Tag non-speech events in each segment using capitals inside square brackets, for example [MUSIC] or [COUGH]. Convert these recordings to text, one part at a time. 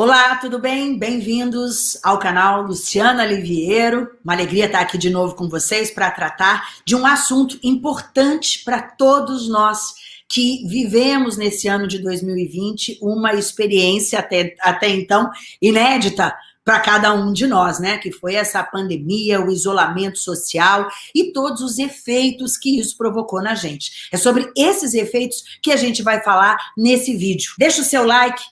Olá, tudo bem? Bem-vindos ao canal Luciana Liviero. Uma alegria estar aqui de novo com vocês para tratar de um assunto importante para todos nós que vivemos nesse ano de 2020 uma experiência até, até então inédita para cada um de nós, né? Que foi essa pandemia, o isolamento social e todos os efeitos que isso provocou na gente. É sobre esses efeitos que a gente vai falar nesse vídeo. Deixa o seu like,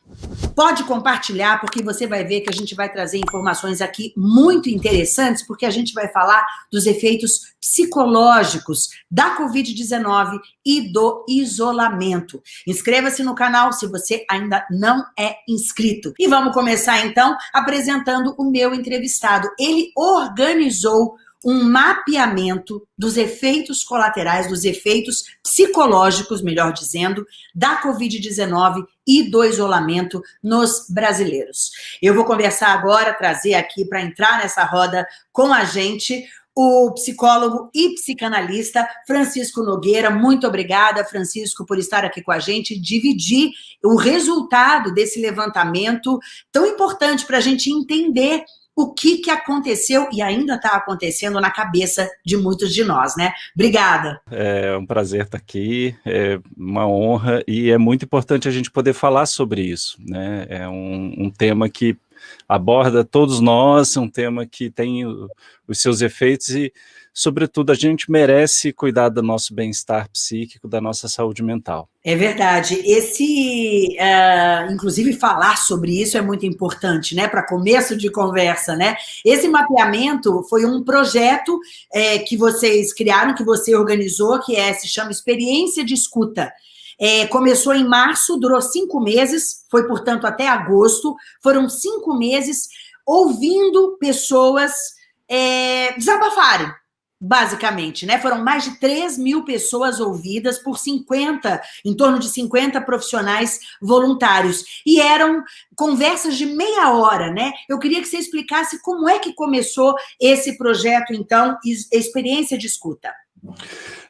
pode compartilhar, porque você vai ver que a gente vai trazer informações aqui muito interessantes, porque a gente vai falar dos efeitos psicológicos da Covid-19 e do isolamento. Inscreva-se no canal se você ainda não é inscrito. E vamos começar então apresentando o meu entrevistado. Ele organizou um mapeamento dos efeitos colaterais, dos efeitos psicológicos, melhor dizendo, da Covid-19 e do isolamento nos brasileiros. Eu vou conversar agora, trazer aqui para entrar nessa roda com a gente o psicólogo e psicanalista Francisco Nogueira. Muito obrigada, Francisco, por estar aqui com a gente, dividir o resultado desse levantamento tão importante para a gente entender o que, que aconteceu e ainda está acontecendo na cabeça de muitos de nós, né? Obrigada. É um prazer estar aqui, é uma honra e é muito importante a gente poder falar sobre isso, né? É um, um tema que aborda todos nós, é um tema que tem os seus efeitos e, sobretudo, a gente merece cuidar do nosso bem-estar psíquico, da nossa saúde mental. É verdade. Esse, uh, inclusive, falar sobre isso é muito importante, né? Para começo de conversa, né? Esse mapeamento foi um projeto é, que vocês criaram, que você organizou, que é, se chama Experiência de Escuta. É, começou em março, durou cinco meses, foi, portanto, até agosto. Foram cinco meses ouvindo pessoas é, desabafarem, basicamente, né? Foram mais de 3 mil pessoas ouvidas por 50, em torno de 50 profissionais voluntários. E eram conversas de meia hora, né? Eu queria que você explicasse como é que começou esse projeto, então, Experiência de Escuta.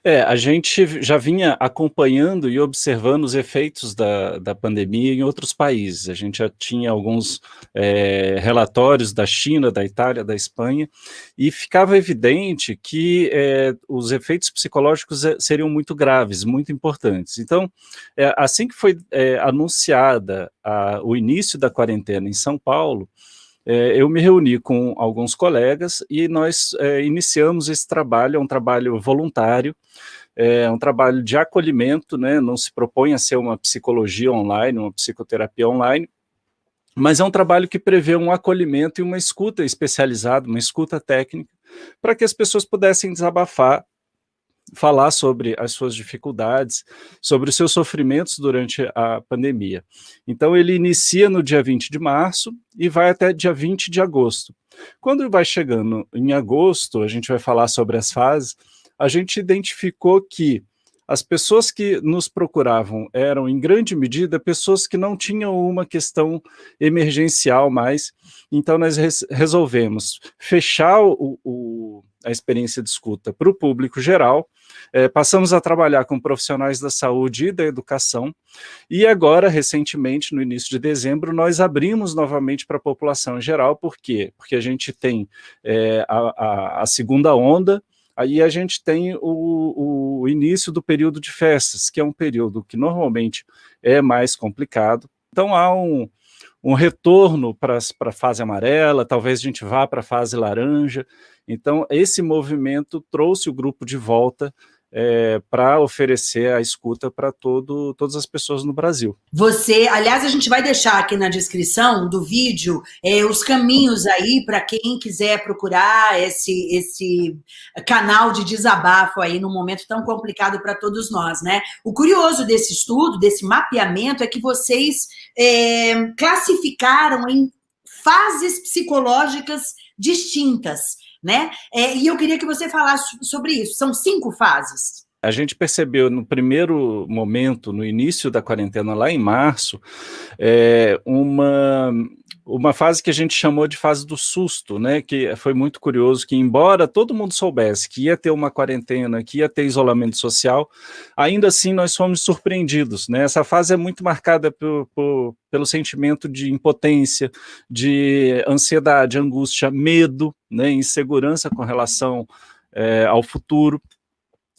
É, a gente já vinha acompanhando e observando os efeitos da, da pandemia em outros países. A gente já tinha alguns é, relatórios da China, da Itália, da Espanha, e ficava evidente que é, os efeitos psicológicos é, seriam muito graves, muito importantes. Então, é, assim que foi é, anunciada a, o início da quarentena em São Paulo, é, eu me reuni com alguns colegas e nós é, iniciamos esse trabalho, é um trabalho voluntário, é um trabalho de acolhimento, né, não se propõe a ser uma psicologia online, uma psicoterapia online, mas é um trabalho que prevê um acolhimento e uma escuta especializada, uma escuta técnica, para que as pessoas pudessem desabafar falar sobre as suas dificuldades, sobre os seus sofrimentos durante a pandemia. Então ele inicia no dia 20 de março e vai até dia 20 de agosto. Quando vai chegando em agosto, a gente vai falar sobre as fases, a gente identificou que as pessoas que nos procuravam eram, em grande medida, pessoas que não tinham uma questão emergencial mais, então nós resolvemos fechar o, o, a experiência de escuta para o público geral, é, passamos a trabalhar com profissionais da saúde e da educação, e agora, recentemente, no início de dezembro, nós abrimos novamente para a população em geral, por quê? Porque a gente tem é, a, a, a segunda onda, Aí a gente tem o, o, início do período de festas, que é um período que normalmente é mais complicado. Então há um, um retorno para a fase amarela, talvez a gente vá para a fase laranja. Então esse movimento trouxe o grupo de volta é, para oferecer a escuta para todas as pessoas no Brasil. Você, aliás, a gente vai deixar aqui na descrição do vídeo é, os caminhos aí para quem quiser procurar esse, esse canal de desabafo aí num momento tão complicado para todos nós, né? O curioso desse estudo, desse mapeamento, é que vocês é, classificaram em fases psicológicas distintas né? É, e eu queria que você falasse sobre isso. São cinco fases. a gente percebeu no primeiro momento, no início da quarentena, lá em março, é, uma, uma fase que a gente chamou de fase do susto, né, que foi muito curioso, que embora todo mundo soubesse que ia ter uma quarentena, que ia ter isolamento social, ainda assim nós fomos surpreendidos, né, essa fase é muito marcada por, por, pelo sentimento de impotência, de ansiedade, angústia, medo, né, insegurança com relação é, ao futuro,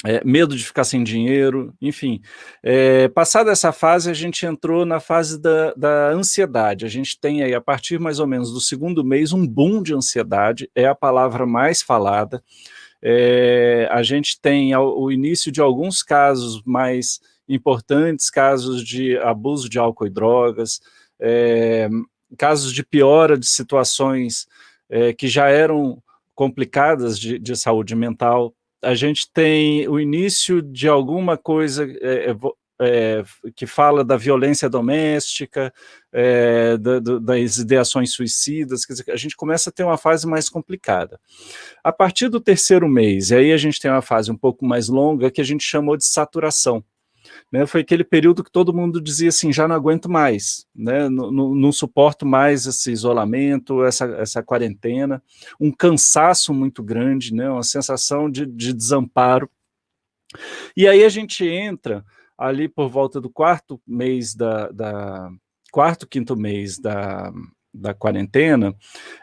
é, medo de ficar sem dinheiro, enfim. É, passada essa fase, a gente entrou na fase da, da, ansiedade. A gente tem aí, a partir mais ou menos do segundo mês, um boom de ansiedade, é a palavra mais falada. É, a gente tem o início de alguns casos mais importantes, casos de abuso de álcool e drogas, é, casos de piora de situações é, que já eram complicadas de, de saúde mental, a gente tem o início de alguma coisa é, é, é que fala da violência doméstica, é, da, das ideações suicidas, quer dizer, a gente começa a ter uma fase mais complicada. A partir do terceiro mês, e aí a gente tem uma fase um pouco mais longa, que a gente chamou de saturação né, foi aquele período que todo mundo dizia assim, já não aguento mais, né, não, suporto mais esse isolamento, essa, essa quarentena, um cansaço muito grande, né, uma sensação de, de desamparo. E aí a gente entra ali por volta do quarto mês da, da quarto, quinto mês da, da quarentena,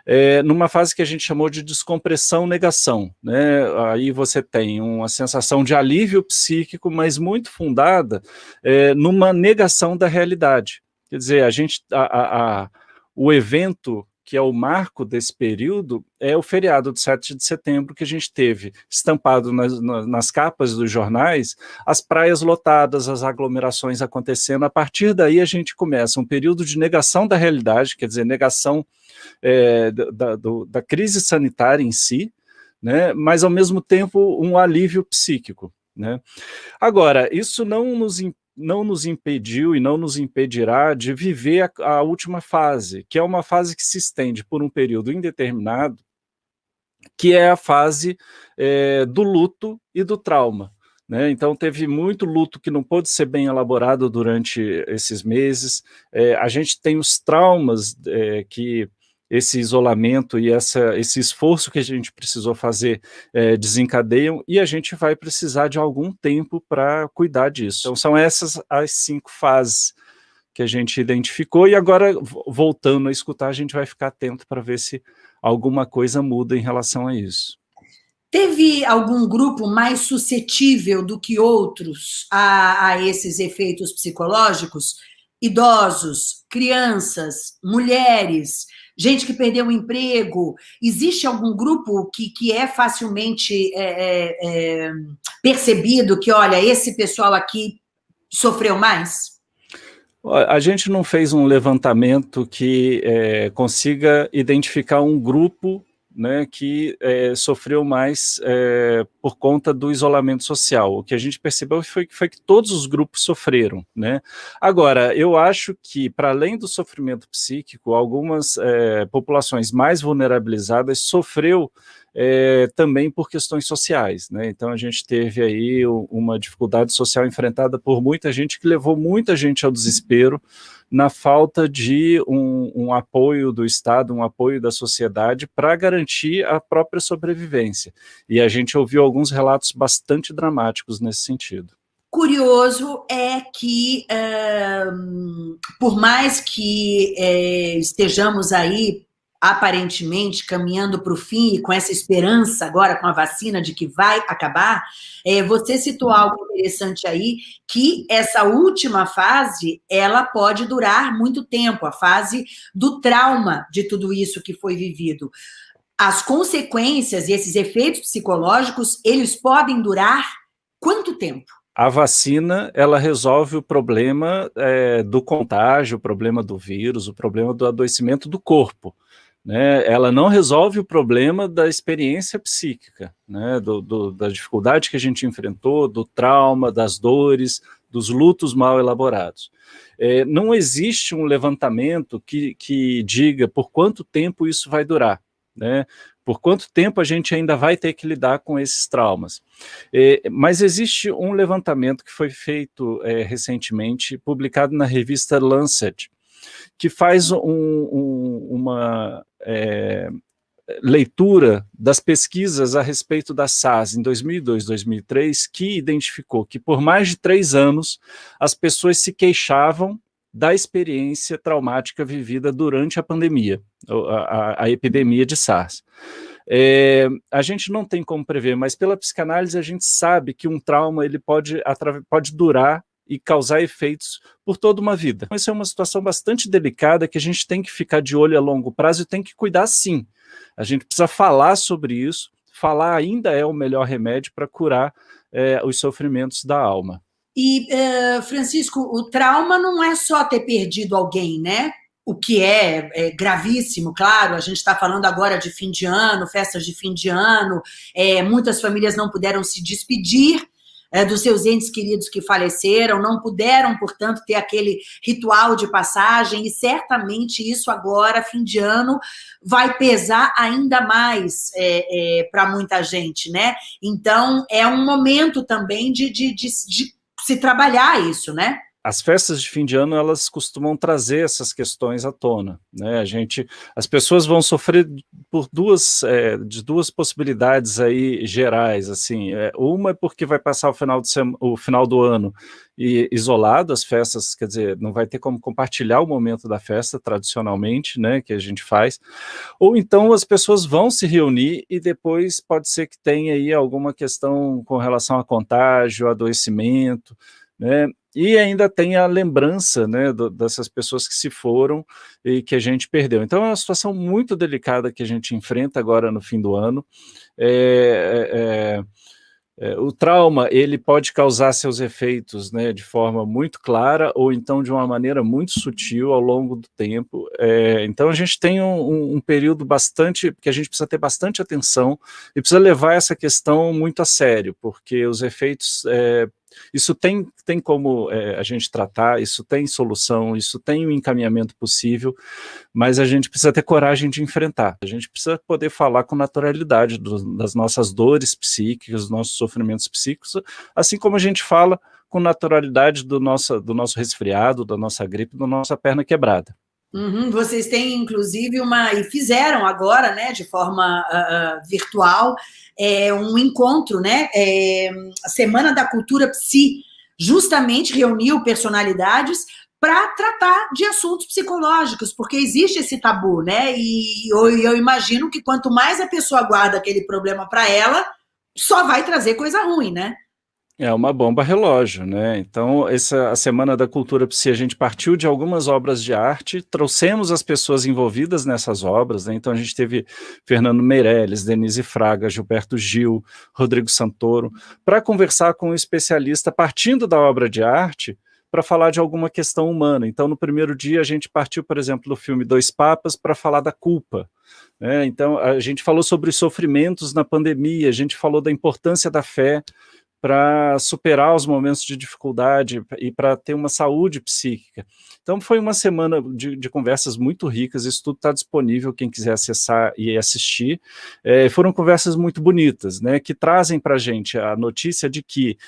é, numa fase que a gente chamou de descompressão-negação. Né? Aí você tem uma sensação de alívio psíquico, mas muito fundada é, numa negação da realidade. Quer dizer, a gente, a, a, a, o evento que é o marco desse período, é o feriado de 7 de setembro que a gente teve estampado nas, nas, capas dos jornais, as praias lotadas, as aglomerações acontecendo. A partir daí a gente começa um período de negação da realidade, quer dizer, negação é, da, do, da crise sanitária em si, né, mas ao mesmo tempo um alívio psíquico. Né? Agora, isso não nos impede não nos impediu e não nos impedirá de viver a, a, última fase, que é uma fase que se estende por um período indeterminado, que é a fase é, do luto e do trauma. Né? Então teve muito luto que não pôde ser bem elaborado durante esses meses, é, a gente tem os traumas é, que esse isolamento e essa, esse esforço que a gente precisou fazer é, desencadeiam e a gente vai precisar de algum tempo para cuidar disso. Então são essas as cinco fases que a gente identificou e agora voltando a escutar a gente vai ficar atento para ver se alguma coisa muda em relação a isso. Teve algum grupo mais suscetível do que outros a, a esses efeitos psicológicos? Idosos, crianças, mulheres, gente que perdeu o emprego, existe algum grupo que, que é facilmente é, é, é, percebido que, olha, esse pessoal aqui sofreu mais? A gente não fez um levantamento que é, consiga identificar um grupo né, que é, sofreu mais é, por conta do isolamento social. O que a gente percebeu foi, foi que todos os grupos sofreram. Né? Agora, eu acho que, para além do sofrimento psíquico, algumas é, populações mais vulnerabilizadas sofreu é, também por questões sociais. Né? Então a gente teve aí uma dificuldade social enfrentada por muita gente que levou muita gente ao desespero na falta de um, um apoio do Estado, um apoio da sociedade para garantir a própria sobrevivência. E a gente ouviu alguns relatos bastante dramáticos nesse sentido curioso é que, por mais que é, estejamos aí aparentemente caminhando para o fim e com essa esperança agora com a vacina de que vai acabar, é, você citou algo interessante aí, que essa última fase, ela pode durar muito tempo, a fase do trauma de tudo isso que foi vivido. As consequências e esses efeitos psicológicos, eles podem durar quanto tempo? a vacina ela resolve o problema é, do contágio, o problema do vírus, o problema do adoecimento do corpo né, ela não resolve o problema da experiência psíquica, né, do, do, da dificuldade que a gente enfrentou, do trauma, das dores, dos lutos mal elaborados. É, não existe um levantamento que, que diga por quanto tempo isso vai durar. né? Por quanto tempo a gente ainda vai ter que lidar com esses traumas? É, mas existe um levantamento que foi feito é, recentemente, publicado na revista Lancet, que faz um, um, uma é, leitura das pesquisas a respeito da SARS em 2002, 2003, que identificou que por mais de três anos as pessoas se queixavam da experiência traumática vivida durante a pandemia, a, a, a epidemia de SARS. É, a gente não tem como prever, mas pela psicanálise a gente sabe que um trauma ele pode, pode durar e causar efeitos por toda uma vida. Essa é uma situação bastante delicada que a gente tem que ficar de olho a longo prazo e tem que cuidar sim. A gente precisa falar sobre isso, falar ainda é o melhor remédio para curar é, os sofrimentos da alma. E, uh, Francisco, o trauma não é só ter perdido alguém, né? O que é, é gravíssimo, claro, a gente está falando agora de fim de ano, festas de fim de ano, é, muitas famílias não puderam se despedir, é, dos seus entes queridos que faleceram, não puderam, portanto, ter aquele ritual de passagem, e certamente isso agora, fim de ano, vai pesar ainda mais é, é, para muita gente, né? Então, é um momento também de, de, de, de se trabalhar isso, né? As festas de fim de ano, elas costumam trazer essas questões à tona, né? A gente, as pessoas vão sofrer por duas, é, de duas possibilidades aí gerais, assim, é, uma é porque vai passar o final, de o final do ano e isolado as festas, quer dizer, não vai ter como compartilhar o momento da festa tradicionalmente, né, que a gente faz, ou então as pessoas vão se reunir e depois pode ser que tenha aí alguma questão com relação a contágio, adoecimento, né, e ainda tem a lembrança né, do, dessas pessoas que se foram e que a gente perdeu. Então é uma situação muito delicada que a gente enfrenta agora no fim do ano. É, é, é, o trauma ele pode causar seus efeitos né, de forma muito clara ou então de uma maneira muito sutil ao longo do tempo. É, então a gente tem um, um, período bastante, que a gente precisa ter bastante atenção e precisa levar essa questão muito a sério, porque os efeitos é, isso tem, tem como é, a gente tratar, isso tem solução, isso tem um encaminhamento possível, mas a gente precisa ter coragem de enfrentar. A gente precisa poder falar com naturalidade do, das nossas dores psíquicas, dos nossos sofrimentos psíquicos, assim como a gente fala com naturalidade do do nosso resfriado, da nossa gripe, da nossa perna quebrada. Uhum, vocês têm, inclusive, uma, e fizeram agora, né, de forma uh, virtual, é, um encontro, né, é, Semana da Cultura Psi, justamente reuniu personalidades para tratar de assuntos psicológicos, porque existe esse tabu, né, e eu, eu imagino que quanto mais a pessoa guarda aquele problema para ela, só vai trazer coisa ruim, né? É uma bomba relógio, né? Então, essa a Semana da Cultura Psi, a gente partiu de algumas obras de arte, trouxemos as pessoas envolvidas nessas obras, né? Então a gente teve Fernando Meirelles, Denise Fraga, Gilberto Gil, Rodrigo Santoro, para conversar com um especialista partindo da obra de arte, para falar de alguma questão humana. Então, no primeiro dia, a gente partiu, por exemplo, do filme Dois Papas para falar da culpa. Né? Então, a gente falou sobre os sofrimentos na pandemia, a gente falou da importância da fé, para superar os momentos de dificuldade e para ter uma saúde psíquica. Então foi uma semana de, de conversas muito ricas, isso tudo está disponível, quem quiser acessar e assistir. É, foram conversas muito bonitas, né, que trazem para a gente a notícia de que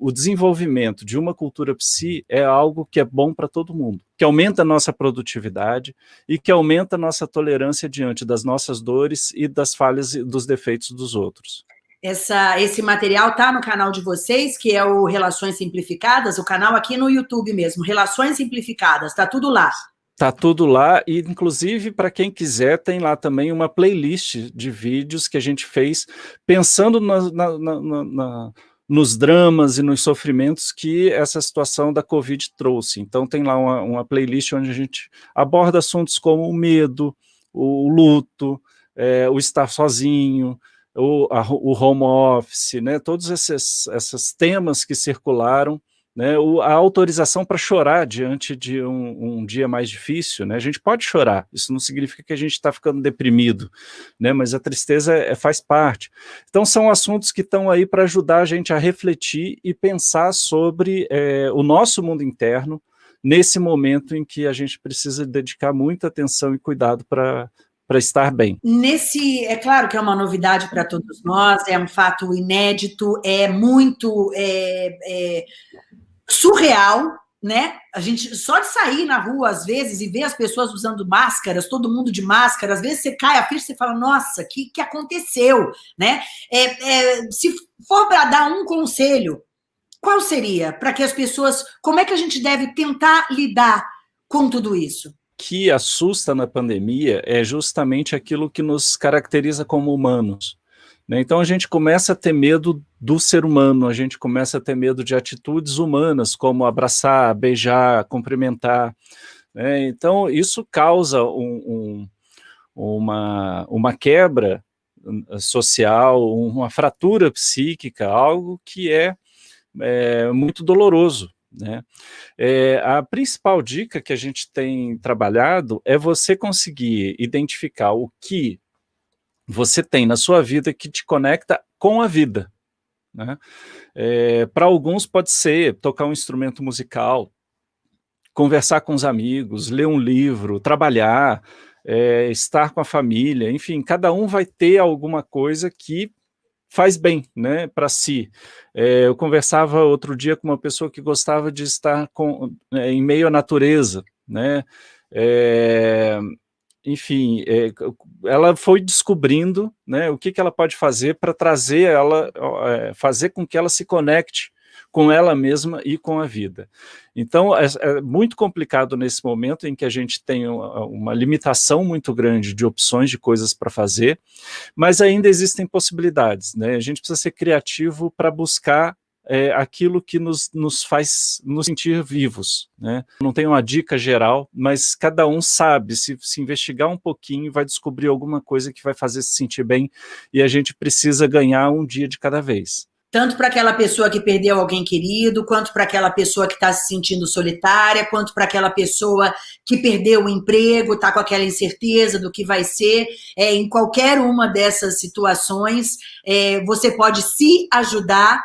o desenvolvimento de uma cultura psi é algo que é bom para todo mundo, que aumenta a nossa produtividade e que aumenta a nossa tolerância diante das nossas dores e das falhas e dos defeitos dos outros. Essa, esse material está no canal de vocês, que é o Relações Simplificadas, o canal aqui no YouTube mesmo, Relações Simplificadas, está tudo lá. Tá tudo lá e, inclusive, para quem quiser, tem lá também uma playlist de vídeos que a gente fez pensando na, na, na, na, nos dramas e nos sofrimentos que essa situação da Covid trouxe. Então tem lá uma, uma playlist onde a gente aborda assuntos como o medo, o luto, é, o estar sozinho, o, a, o home office, né, todos esses, esses temas que circularam, né, o, a autorização para chorar diante de um, um, dia mais difícil, né, a gente pode chorar, isso não significa que a gente está ficando deprimido, né, mas a tristeza é, faz parte. Então são assuntos que estão aí para ajudar a gente a refletir e pensar sobre é, o nosso mundo interno, nesse momento em que a gente precisa dedicar muita atenção e cuidado para para estar bem. Nesse, é claro que é uma novidade para todos nós, é um fato inédito, é muito é, é, surreal, né? A gente só de sair na rua às vezes e ver as pessoas usando máscaras, todo mundo de máscara, às vezes você cai a ficha e fala, nossa, que, que aconteceu, né? É, é, se for para dar um conselho, qual seria para que as pessoas, como é que a gente deve tentar lidar com tudo isso? Que assusta na pandemia é justamente aquilo que nos caracteriza como humanos. Né? Então a gente começa a ter medo do ser humano, a gente começa a ter medo de atitudes humanas, como abraçar, beijar, cumprimentar. Né? Então isso causa um, um, uma, uma quebra hum, social, uma fratura psíquica, algo que é, é muito doloroso. Né? É, a principal dica que a gente tem trabalhado é você conseguir identificar o que você tem na sua vida que te conecta com a vida. Né? É, Para alguns pode ser tocar um instrumento musical, conversar com os amigos, ler um livro, trabalhar, é, estar com a família, enfim, cada um vai ter alguma coisa que faz bem né, para si. É, eu conversava outro dia com uma pessoa que gostava de estar com, é, em meio à natureza, né? É, enfim, é, ela foi descobrindo né, o que, que ela pode fazer para trazer ela, fazer com que ela se conecte com ela mesma e com a vida. Então, é, é, muito complicado nesse momento em que a gente tem uma, uma limitação muito grande de opções de coisas para fazer, mas ainda existem possibilidades. Né? A gente precisa ser criativo para buscar é, aquilo que nos, nos faz nos sentir vivos. Né? Não tem uma dica geral, mas cada um sabe, se, se investigar um pouquinho, vai descobrir alguma coisa que vai fazer se sentir bem, e a gente precisa ganhar um dia de cada vez tanto para aquela pessoa que perdeu alguém querido, quanto para aquela pessoa que está se sentindo solitária, quanto para aquela pessoa que perdeu o emprego, está com aquela incerteza do que vai ser. É, em qualquer uma dessas situações, é, você pode se ajudar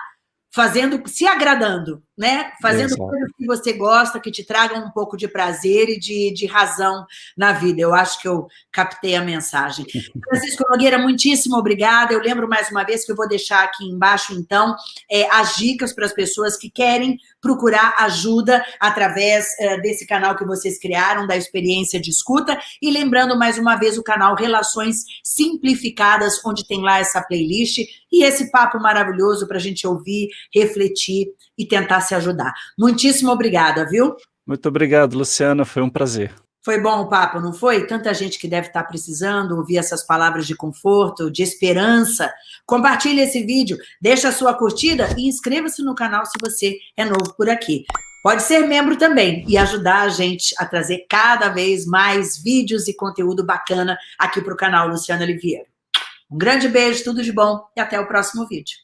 fazendo, se agradando, né? Fazendo Exato. coisas que você gosta, que te tragam um pouco de prazer e de, de razão na vida. Eu acho que eu captei a mensagem. [LAUGHS] Francisco Nogueira, muitíssimo obrigada. Eu lembro mais uma vez que eu vou deixar aqui embaixo, então, é, as dicas para as pessoas que querem procurar ajuda através é, desse canal que vocês criaram, da experiência de escuta. E lembrando mais uma vez o canal Relações Simplificadas, onde tem lá essa playlist e esse papo maravilhoso para a gente ouvir, refletir e tentar se ajudar. Muitíssimo obrigada, viu? Muito obrigado, Luciana, foi um prazer. Foi bom o papo, não foi? Tanta gente que deve estar precisando ouvir essas palavras de conforto, de esperança. Compartilhe esse vídeo, deixa a sua curtida e inscreva-se no canal se você é novo por aqui. Pode ser membro também e ajudar a gente a trazer cada vez mais vídeos e conteúdo bacana aqui para o canal Luciana Oliveira. Um grande beijo, tudo de bom e até o próximo vídeo.